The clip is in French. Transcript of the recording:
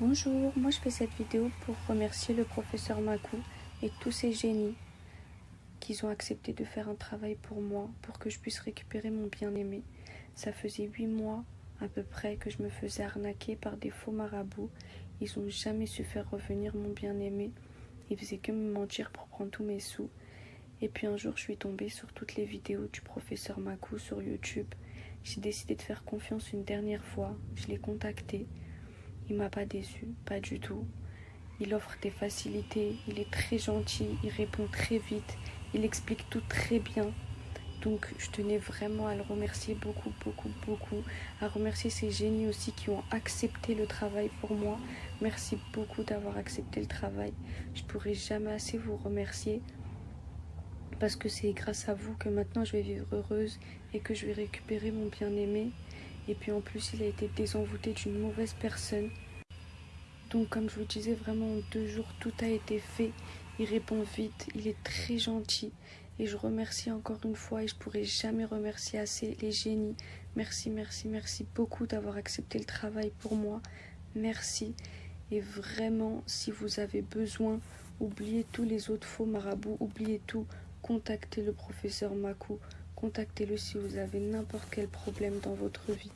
Bonjour, moi je fais cette vidéo pour remercier le professeur Makou et tous ces génies qui ont accepté de faire un travail pour moi, pour que je puisse récupérer mon bien-aimé. Ça faisait huit mois à peu près que je me faisais arnaquer par des faux marabouts. Ils n'ont jamais su faire revenir mon bien-aimé. Ils faisaient que me mentir pour prendre tous mes sous. Et puis un jour, je suis tombée sur toutes les vidéos du professeur Makou sur YouTube. J'ai décidé de faire confiance une dernière fois. Je l'ai contacté. Il m'a pas déçu, pas du tout. Il offre des facilités, il est très gentil, il répond très vite, il explique tout très bien. Donc je tenais vraiment à le remercier beaucoup, beaucoup, beaucoup. À remercier ces génies aussi qui ont accepté le travail pour moi. Merci beaucoup d'avoir accepté le travail. Je pourrai jamais assez vous remercier parce que c'est grâce à vous que maintenant je vais vivre heureuse et que je vais récupérer mon bien-aimé. Et puis en plus, il a été désenvoûté d'une mauvaise personne. Donc comme je vous disais, vraiment en deux jours, tout a été fait. Il répond vite, il est très gentil. Et je remercie encore une fois et je pourrai jamais remercier assez les génies. Merci, merci, merci beaucoup d'avoir accepté le travail pour moi. Merci. Et vraiment, si vous avez besoin, oubliez tous les autres faux marabouts, oubliez tout. Contactez le professeur Makou. Contactez-le si vous avez n'importe quel problème dans votre vie.